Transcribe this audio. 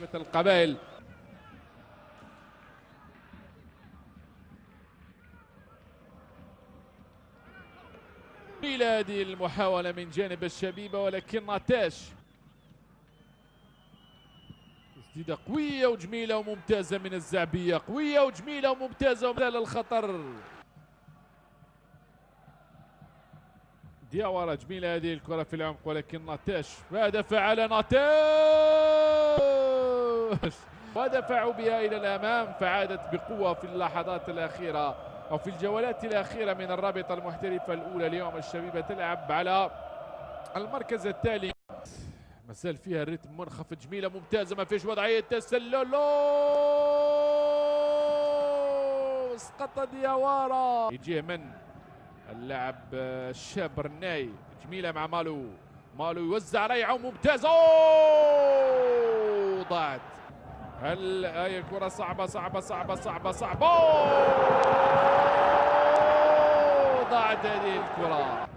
شبة القبائل. هذه المحاولة من جانب الشبيبة ولكن ناتاش. تسديدة قوية وجميلة وممتازة من الزعبية. قوية وجميلة وممتازة ومثال الخطر. دياورا جميلة هذه الكرة في العمق ولكن ناتاش. ماذا فعل ناتاش؟ ودفعوا بها إلى الأمام فعادت بقوة في اللحظات الأخيرة أو في الجولات الأخيرة من الرابطة المحترفة الأولى اليوم الشبيبة تلعب على المركز التالي. مازال فيها الريتم منخفض جميلة ممتازة ما فيش وضعية تسلل اسقط دياوارا يجيه من اللاعب الشاب رناي جميلة مع مالو. مالو يوزع ريعة ممتازة ضاعت. هل هاي كرة صعبة صعبة صعبة صعبة صعبة؟ ضاعت هذه الكرة.